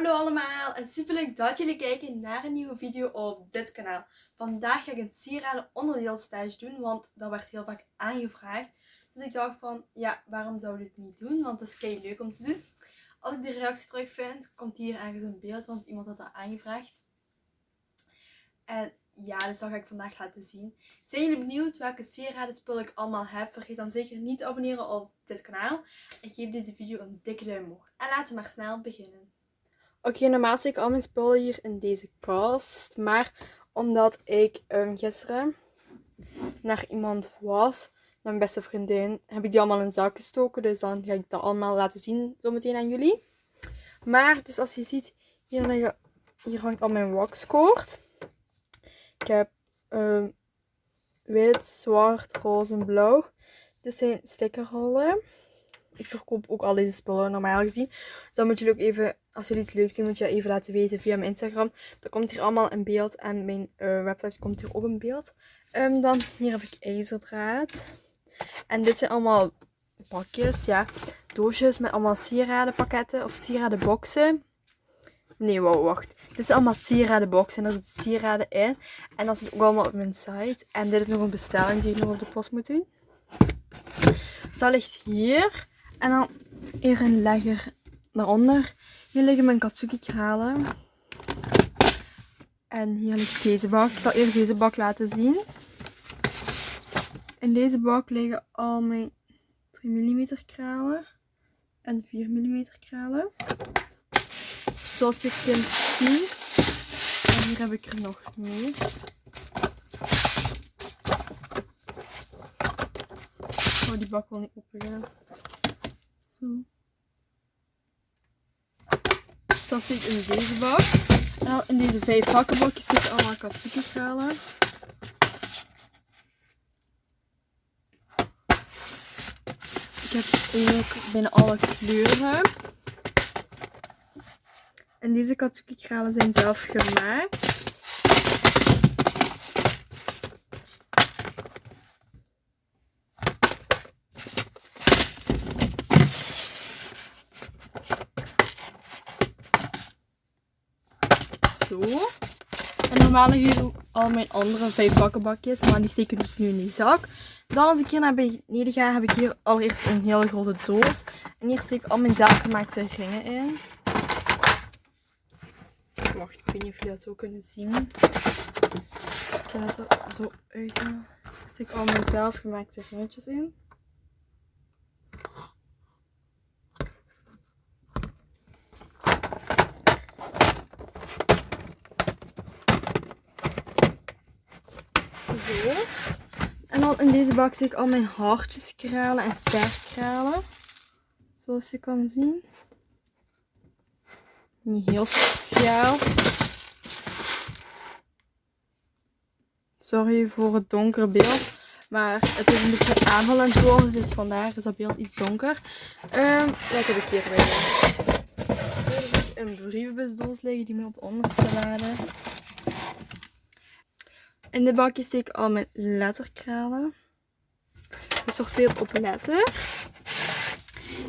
Hallo allemaal en super leuk dat jullie kijken naar een nieuwe video op dit kanaal. Vandaag ga ik een sieraden onderdeelstage doen, want dat werd heel vaak aangevraagd. Dus ik dacht van, ja, waarom zou ik dit niet doen? Want het is kei leuk om te doen. Als ik de reactie terug vind, komt hier ergens een beeld, want iemand had dat aangevraagd. En ja, dus dat ga ik vandaag laten zien. Zijn jullie benieuwd welke sieraden spullen ik allemaal heb? Vergeet dan zeker niet te abonneren op dit kanaal. En geef deze video een dikke duim omhoog. En laten we maar snel beginnen. Oké, normaal zit ik al mijn spullen hier in deze kast. Maar omdat ik um, gisteren naar iemand was, naar mijn beste vriendin, heb ik die allemaal in zak gestoken. Dus dan ga ik dat allemaal laten zien zometeen aan jullie. Maar, dus als je ziet, hier, hier hangt al mijn waxkoord. Ik heb um, wit, zwart, roze en blauw. Dit zijn stickerrollen. Ik verkoop ook al deze spullen normaal gezien. Dus dan moet je ook even, als jullie iets leuks zien, moet je dat even laten weten via mijn Instagram. Dat komt hier allemaal in beeld en mijn uh, website komt hier ook in beeld. Um, dan hier heb ik ijzerdraad. En dit zijn allemaal pakjes, ja, doosjes met allemaal sieradenpakketten of sieradenboxen. Nee, wow, wacht. Dit is allemaal sieradenboxen en daar zit sieraden in. En dat zit ook allemaal op mijn site. En dit is nog een bestelling die ik nog op de post moet doen. Dus dat ligt hier. En dan hier een legger daaronder. Hier liggen mijn katsuki kralen. En hier ligt deze bak. Ik zal eerst deze bak laten zien. In deze bak liggen al mijn 3 mm kralen en 4 mm kralen. Zoals je kunt zien. En hier heb ik er nog meer. Oh, die bak wil niet open Zo. Dus dat zit in deze bak. En in deze vijf hakkenbakjes zitten allemaal katsuki kralen. Ik heb ook binnen alle kleuren. En deze katsuki kralen zijn zelf gemaakt. Zo. En normaal hier al mijn andere vijf bakkenbakjes, maar die steken dus nu in die zak. Dan als ik hier naar beneden ga, heb ik hier allereerst een hele grote doos. En hier steek ik al mijn zelfgemaakte ringen in. Wacht, ik weet niet of jullie dat zo kunnen zien. Ik ga er zo uithalen. Ik steek al mijn zelfgemaakte ringetjes in. En dan in deze bak zie ik al mijn hartjes kralen en sterkralen. Zoals je kan zien. Niet heel speciaal. Sorry voor het donkere beeld. Maar het is een beetje aanvallend worden. Dus vandaar is dat beeld iets donker. Um, wat heb ik bij Hier is een brievenbusdoos liggen die moet op de onderste laden. In de bakje steek ik al mijn letterkralen. Gesorteerd op letter.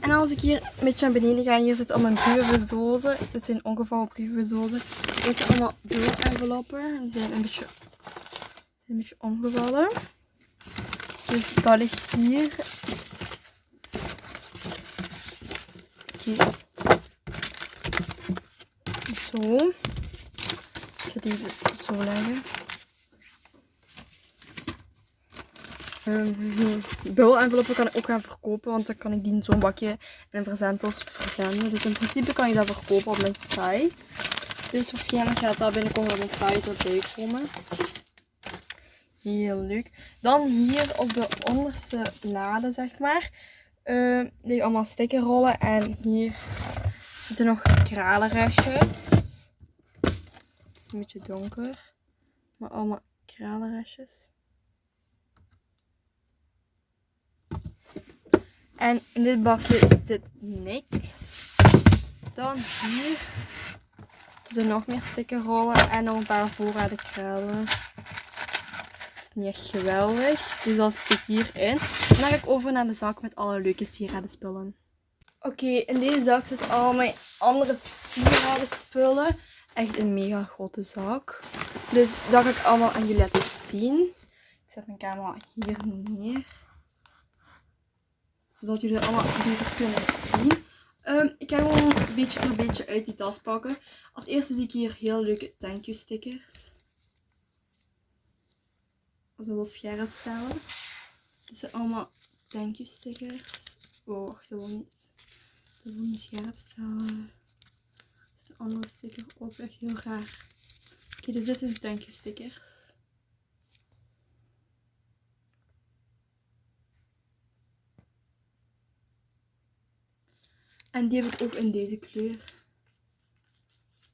En als ik hier een beetje naar beneden ga, hier zitten al mijn brievenbusdozen. Dit zijn ongevouwen brievenbusdozen. Dit zijn allemaal enveloppen. Die zijn een beetje, zijn een beetje omgevallen. Dus dat ligt hier. Okay. Zo. Ik ga deze zo leggen. Um, Bul-enveloppen kan ik ook gaan verkopen, want dan kan ik die in zo'n bakje in een verzenddoos verzenden. Dus in principe kan je dat verkopen op mijn site. Dus waarschijnlijk gaat dat binnenkort op mijn site erbij komen. Heel leuk. Dan hier op de onderste lade, zeg maar, uh, liggen allemaal stickerrollen. En hier zitten nog kralenrestjes. Het is een beetje donker, maar allemaal kralenrestjes. En in dit bakje zit niks. Dan hier zijn nog meer stickerrollen en nog een paar voorraden kralen. Dat is niet echt geweldig. Dus dat zit hierin. En dan ga ik over naar de zak met alle leuke sieradenspullen. Oké, in deze zak zitten al mijn andere sieraden spullen. Echt een mega grote zak. Dus dat ga ik allemaal aan jullie laten zien. Ik zet mijn camera hier neer. Zodat jullie allemaal beter kunnen zien. Um, ik ga gewoon een beetje een beetje uit die tas pakken. Als eerste zie ik hier heel leuke thank you stickers. We wel scherp stellen. Dit zijn allemaal thank you stickers. Oh, wacht, dat wil niet, dat wil niet scherp stellen. Er zit een andere sticker op, echt heel raar. Oké, okay, er zitten thank you stickers. En die heb ik ook in deze kleur.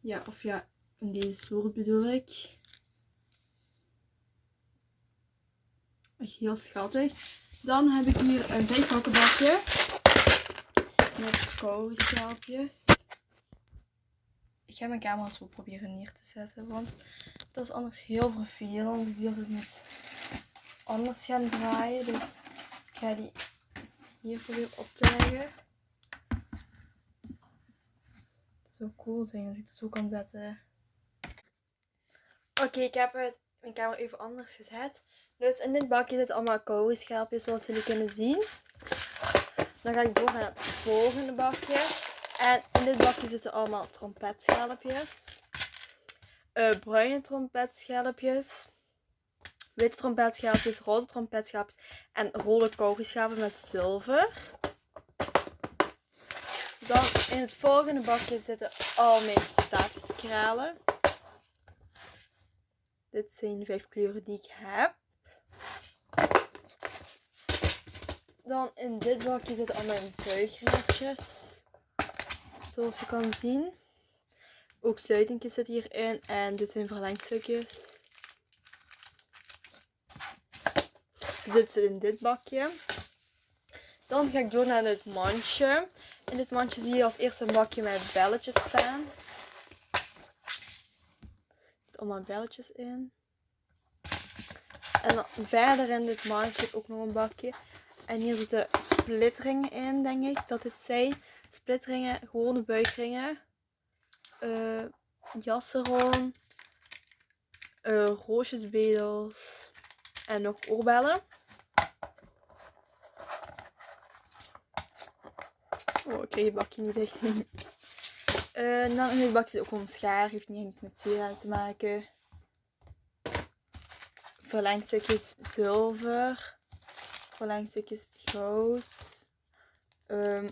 Ja, of ja, in deze soort bedoel ik. Echt heel schattig. Dan heb ik hier een vijfhakkenbakje. Met koude Ik ga mijn camera zo proberen neer te zetten. Want dat is anders heel vervelend. Die als ik moet anders gaan draaien. Dus ik ga die hier proberen op te leggen zo cool zijn als ik het zo kan zetten. Oké, ik heb het, mijn camera even anders gezet. Dus in dit bakje zitten allemaal koude zoals jullie kunnen zien. Dan ga ik door naar het volgende bakje. En in dit bakje zitten allemaal trompetschelpjes. Uh, bruine trompetschelpjes. Witte trompetschelpjes, roze trompetschelpjes en rode koude met zilver. Dan in het volgende bakje zitten al mijn staafjeskralen. Dit zijn de vijf kleuren die ik heb. Dan in dit bakje zitten al mijn buigringetjes. Zoals je kan zien. Ook sluitingjes zitten hierin. En dit zijn verlengstukjes. Dit zit in dit bakje. Dan ga ik door naar het mandje. In dit mandje zie je als eerste een bakje met belletjes staan. Er zitten allemaal belletjes in. En dan verder in dit mandje ook nog een bakje. En hier zitten splitringen in, denk ik dat dit zijn. Splitringen, gewone buikringen. Uh, jassen Uh, roosjesbedels. En nog oorbellen. Oh, ik kreeg het bakje niet echt in. Uh, dan in het bakje zit ook gewoon schaar. Heeft niet iets met sieraden te maken. Verlengstukjes zilver. Verlengstukjes goud. Um,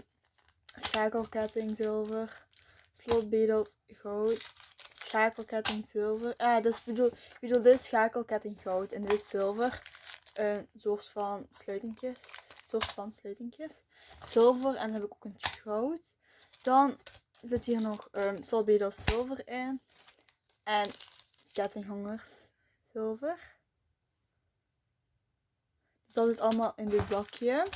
schakelketting zilver. Slotbedels goud. Schakelketting zilver. Ah, dus bedoel, bedoel, dit is schakelketting goud. En dit is zilver. Een soort van sluitingjes. Van sluitingjes zilver en dan heb ik ook een goud. Dan zit hier nog um, zilver in. En kettinghangers zilver. Dus dat zit allemaal in dit bakje.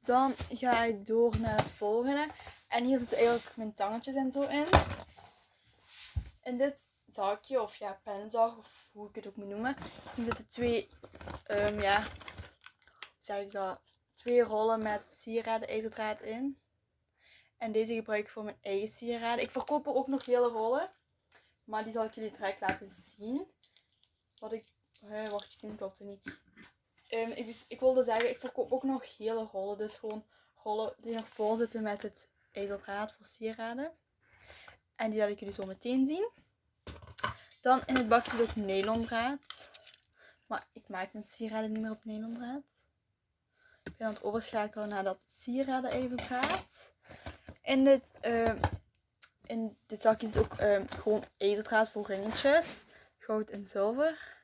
Dan ga ik door naar het volgende. En hier zitten eigenlijk mijn tangetjes en zo in. In dit zakje, of ja, penzag, of hoe ik het ook moet noemen. Hier zitten twee um, ja, zeg ik dat, twee rollen met sieraden ijzerdraad in. En deze gebruik ik voor mijn eigen sieraden. Ik verkoop er ook nog hele rollen. Maar die zal ik jullie direct laten zien. Wat ik... Wacht, die zin klopt niet. Um, ik, ik, wilde zeggen, ik verkoop ook nog hele rollen. Dus gewoon rollen die nog vol zitten met het ijzerdraad voor sieraden. En die laat ik jullie zo meteen zien. Dan in het bakje zit ook nylondraad. Maar ik maak mijn sieraden niet meer op nylondraad. Ik ben aan het overschakelen naar dat sieraden ijzerdraad. In dit, uh, in dit zakje zit ook uh, gewoon ijzerdraad voor ringetjes. Goud en zilver.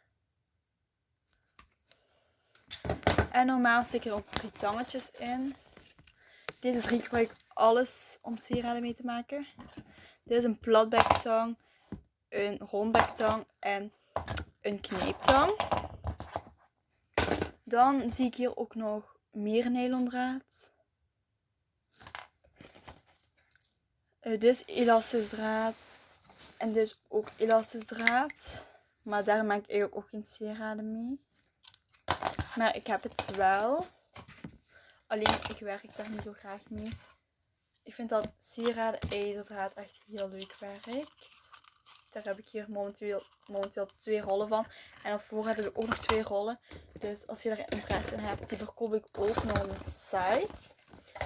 En normaal zit er ook drie tangetjes in. Deze drie gebruik ik alles om sieraden mee te maken. Dit is een platbektang, een rondbektang en een kneeptang. Dan zie ik hier ook nog meer nylondraad. Uh, dit is elastisch draad. En dit is ook elastisch draad. Maar daar maak ik eigenlijk ook geen sieraden mee. Maar ik heb het wel. Alleen ik werk daar niet zo graag mee. Ik vind dat sieraden ijzerdraad echt heel leuk werkt. Daar heb ik hier momenteel, momenteel twee rollen van. En voorraad heb ik ook nog twee rollen. Dus als je er interesse in hebt, die verkoop ik ook nog op mijn site.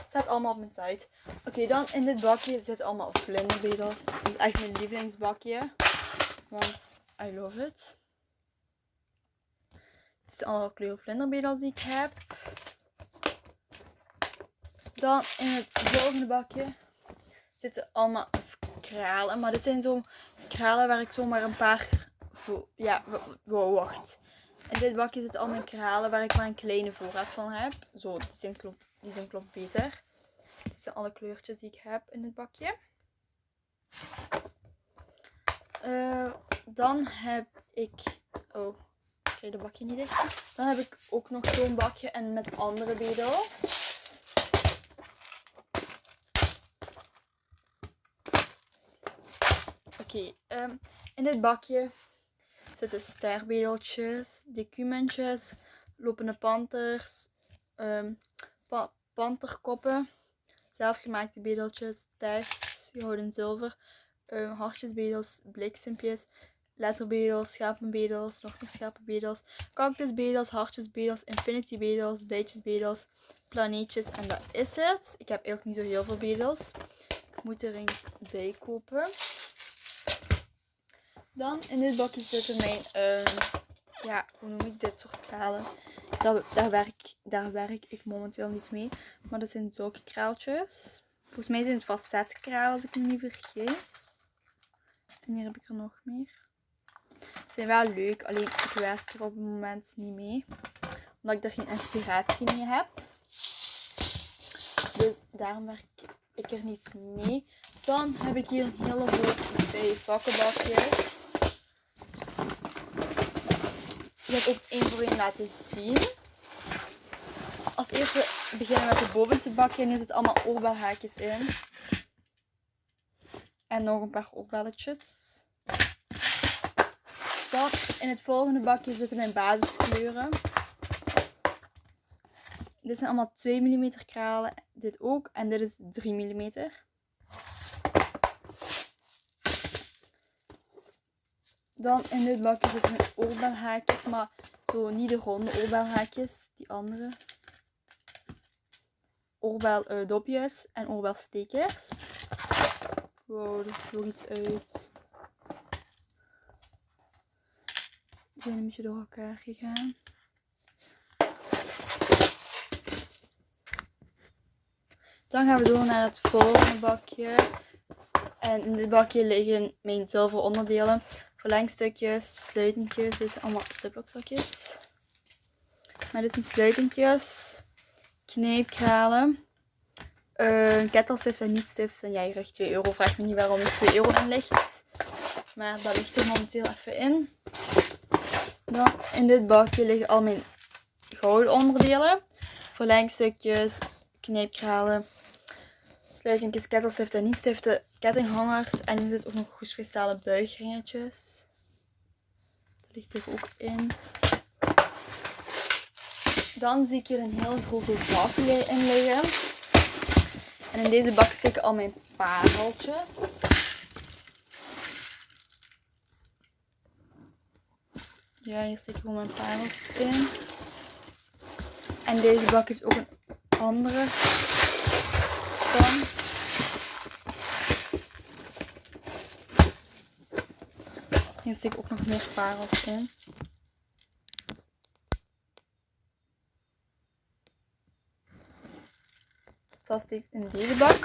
Staat allemaal op mijn site. Oké, dan in dit bakje zitten allemaal vlinderbedels. Dit is echt mijn lievelingsbakje. Want I love it. Dit zijn allemaal kleuren vlinderbedels die ik heb. Dan in het volgende bakje zitten allemaal kralen. Maar dit zijn zo kralen waar ik zomaar een paar... Ja, wacht. In dit bakje zitten al mijn kralen waar ik maar een kleine voorraad van heb. Zo, die zijn klopt, die zijn klopt beter. Dit zijn alle kleurtjes die ik heb in dit bakje. Uh, dan heb ik... Oh, ik krijg de bakje niet dicht. Dan heb ik ook nog zo'n bakje en met andere bedels. Oké, ehm, in dit bakje zitten sterbedeltjes, decumentjes, lopende panters, pa panterkoppen, zelfgemaakte bedeltjes, tags, gouden zilver, um, hartjesbedels, bliksempjes, letterbedels, schapenbedels, nog meer schapenbedels, cactusbedels, hartjesbedels, infinitybedels, bijtjesbedels, planeetjes en dat is het. Ik heb eigenlijk niet zo heel veel bedels. Ik moet er eens bij kopen. Dan in dit bakje zitten mijn, uh, ja, hoe noem ik dit soort kralen? Daar, daar, werk, daar werk ik momenteel niet mee. Maar dat zijn zulke kraaltjes. Volgens mij zijn het facetkralen als ik me niet vergis. En hier heb ik er nog meer. Ze zijn wel leuk, alleen ik werk er op het moment niet mee. Omdat ik er geen inspiratie mee heb. Dus daarom werk ik er niet mee. Dan heb ik hier een hele hoop bij vakkenbakjes. Ik ook één voor één laten zien. Als eerste beginnen we met het bovenste bakje en hier zitten allemaal oorbelhaakjes in. En nog een paar oorbelletjes. Dan in het volgende bakje zitten mijn basiskleuren. Dit zijn allemaal 2 mm kralen. Dit ook. En dit is 3 mm. Dan in dit bakje zitten mijn oorbelhaakjes, maar zo niet de ronde oorbelhaakjes, die andere. Oorbel-dopjes en oorbelstekers. Wow, er vloog iets uit. Die zijn een beetje door elkaar gegaan. Dan gaan we door naar het volgende bakje. En in dit bakje liggen mijn zilveren onderdelen verlengstukjes, sluitentjes. Dit zijn allemaal ziplockzakjes. Maar dit zijn sluitentjes, kneepkralen, uh, kettelstift en niet stift. En jij krijgt 2 euro. Vraag me niet waarom er 2 euro in ligt. Maar dat ligt er momenteel even in. Dan in dit bakje liggen al mijn gouden onderdelen. Verlengstukjes, kneepkralen, sluitingjes, kettelstiften, niet stiften, kettinghangers. En hier zit ook nog goedkristallen buigringetjes. Dat ligt er ook in. Dan zie ik hier een heel grote bak in liggen. En in deze bak steken al mijn pareltjes. Ja, hier steek ik gewoon mijn parels in. En deze bak heeft ook een andere dan. Hier zit ik ook nog meer parels in. Dus dat steekt in deze bak.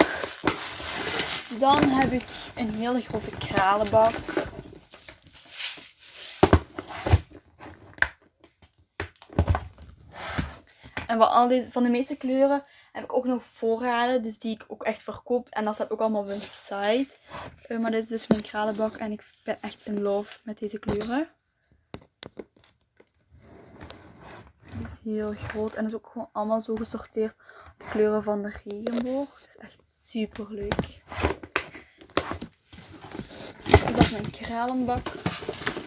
Dan heb ik een hele grote kralenbak. En van, al deze, van de meeste kleuren heb ik ook nog voorraden. Dus die ik ook echt verkoop. En dat staat ook allemaal op mijn site. Uh, maar dit is dus mijn kralenbak. En ik ben echt in love met deze kleuren. Die is heel groot. En is ook gewoon allemaal zo gesorteerd. De kleuren van de regenboog. Dus echt super leuk. Dus dat is mijn kralenbak.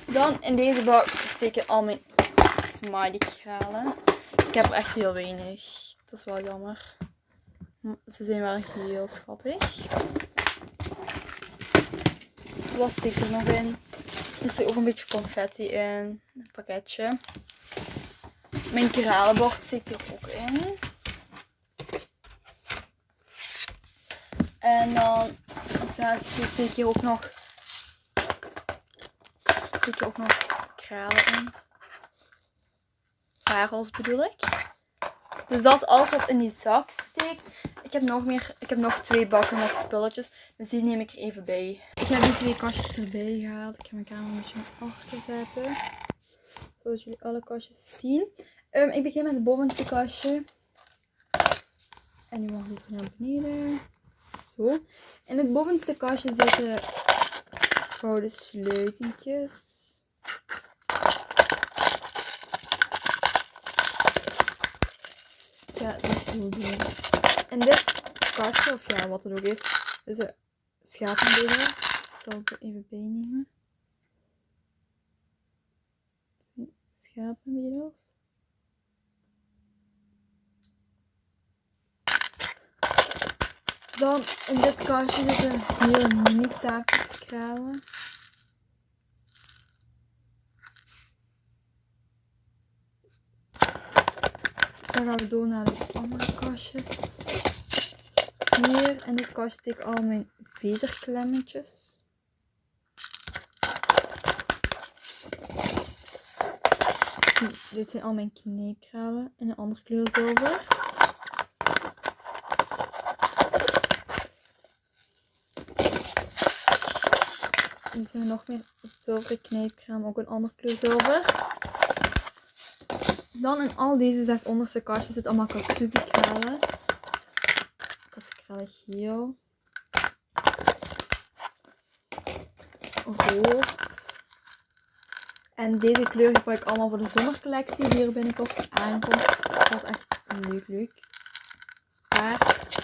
Dan in deze bak steken al mijn smiley kralen. Ik heb er echt heel weinig. Dat is wel jammer. Ze zijn wel heel schattig. Zit er nog in? Er zit ook een beetje confetti in. Een pakketje. Mijn kralenbord zit hier ook in. En dan staat steek hier ook nog steek hier ook nog kralen in. Parels bedoel ik. Dus dat is alles wat in die zak steekt. Ik heb nog meer, ik heb nog twee bakken met spulletjes. Dus die neem ik er even bij. Ik heb die twee kastjes erbij gehaald. Ik ga mijn camera een beetje naar achter zetten. Zodat jullie alle kastjes zien. Um, ik begin met het bovenste kastje. En nu mag ik naar beneden. Zo. In het bovenste kastje zitten gouden sleutentjes. Ja, dat is heel doen. En dit kastje, of ja, wat het ook is, is een schapenbedel. Zal ze even bijnemen. Schapenbedels. Dan in dit kastje zitten heel mini staafjes kralen. Dan gaan we door naar de andere kastjes. Hier in dit kastje steek ik al mijn vederklemmetjes. Dit zijn al mijn kneepkralen in een andere kleur zilver. Er zijn nog meer zilveren kneepkraam, ook een andere kleur zilver. Dan in al deze zes onderste kastjes zit allemaal katsubi kralen. Katsubi geel. Rood. En deze kleur gebruik ik allemaal voor de zomercollectie die er binnenkort aankomt. Dat is echt leuk leuk. Paars.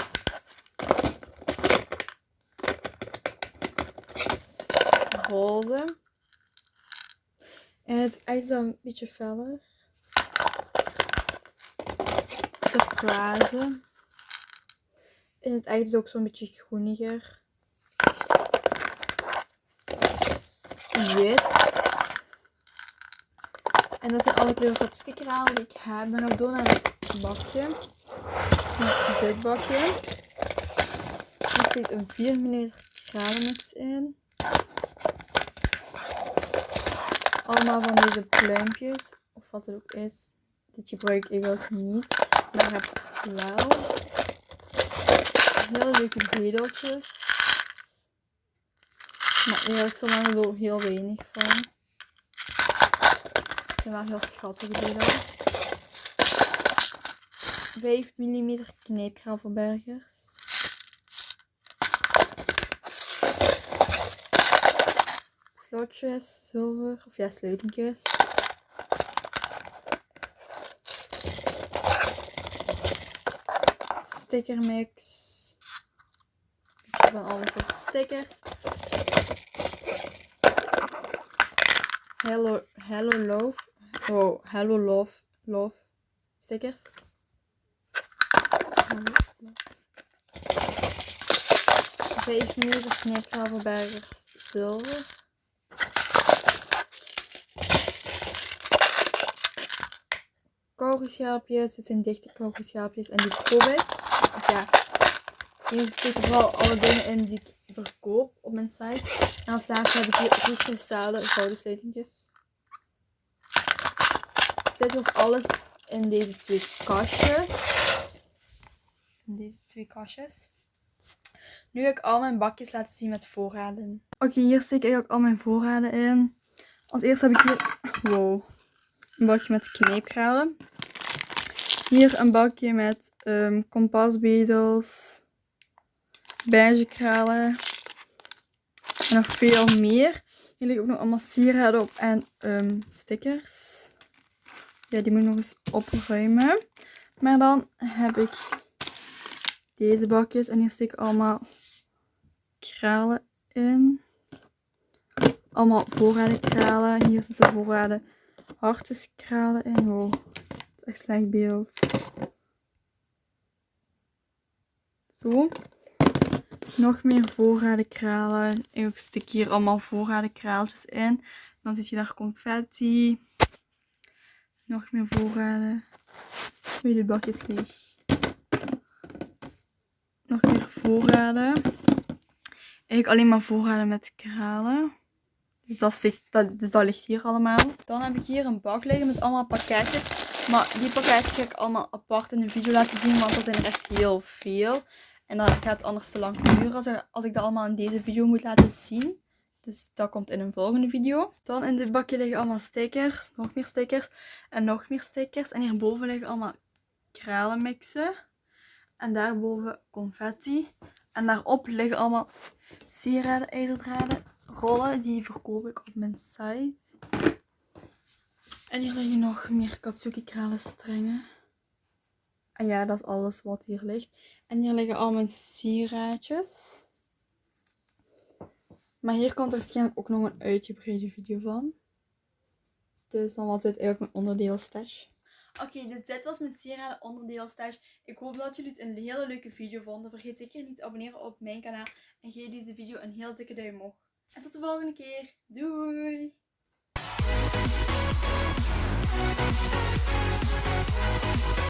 Roze. En het echt dan een beetje feller turquoise. En het echt is ook zo'n beetje groeniger. Wit. En dat zijn alle kleuren katsuki-kralen die ik heb. Dan gaan we door naar het bakje. Dit bakje. Er zit een 4 mm kralenmix in. Allemaal van deze pluimpjes. Of wat het ook is. Dit gebruik ik ook niet. Maar heb het wel. Heel leuke bedeltjes. Maar eerlijk zo lang heel weinig van. Zijn wel heel schattige bedels. 5 mm kneepgravelbergers. Slotjes, zilver, of ja, sleutentjes. stickermix. Van alle soorten stickers. Hello, hello love. Oh, hello love. Love stickers. Vijf meter knipgravelbergers zilver. Kauwgoschaapjes. Dit zijn dichte kauwgoschaapjes en die koop ja, hier zitten vooral alle dingen in die ik verkoop op mijn site. En als laatste heb ik hier goed gestelde gouden sleutentjes. Dit was alles in deze twee kastjes. In deze twee kastjes. Nu ga ik al mijn bakjes laten zien met voorraden. Oké, hier steek ik ook al mijn voorraden in. Als eerste heb ik hier wow, een bakje met kneepkralen. Hier een bakje met um, kompasbedels, beigekralen en nog veel meer. Hier liggen ook nog allemaal sieraden op en um, stickers. Ja, die moet ik nog eens opruimen. Maar dan heb ik deze bakjes en hier steek ik allemaal kralen in. Allemaal voorraden kralen. Hier zitten voorraden hartjeskralen in. Oh echt slecht beeld. zo. Nog meer voorraden kralen. Ik stik hier allemaal voorraden kraaltjes in. Dan zit je daar confetti. Nog meer voorraden. Oei, de bakjes leeg. Nog meer voorraden. Eigenlijk alleen maar voorraden met kralen. Dus dat, dat, dus dat ligt hier allemaal. Dan heb ik hier een bak liggen met allemaal pakketjes. Maar die pakketjes ga ik allemaal apart in de video laten zien, want er zijn er echt heel veel. En dan gaat anders te lang duren als ik dat allemaal in deze video moet laten zien. Dus dat komt in een volgende video. Dan in dit bakje liggen allemaal stickers, nog meer stickers en nog meer stickers. En hierboven liggen allemaal kralenmixen. En daarboven confetti. En daarop liggen allemaal sieraden, ijzerdraden, rollen. Die verkoop ik op mijn site. En hier liggen nog meer Katsuki kralenstrengen. En ja, dat is alles wat hier ligt. En hier liggen al mijn sieraadjes. Maar hier komt waarschijnlijk ook nog een uitgebreide video van. Dus dan was dit eigenlijk mijn onderdeelstash. Oké, dus dit was mijn sieraden onderdeelstash. Ik hoop dat jullie het een hele leuke video vonden. Vergeet zeker niet te abonneren op mijn kanaal. En geef deze video een heel dikke duim omhoog. En tot de volgende keer. Doei!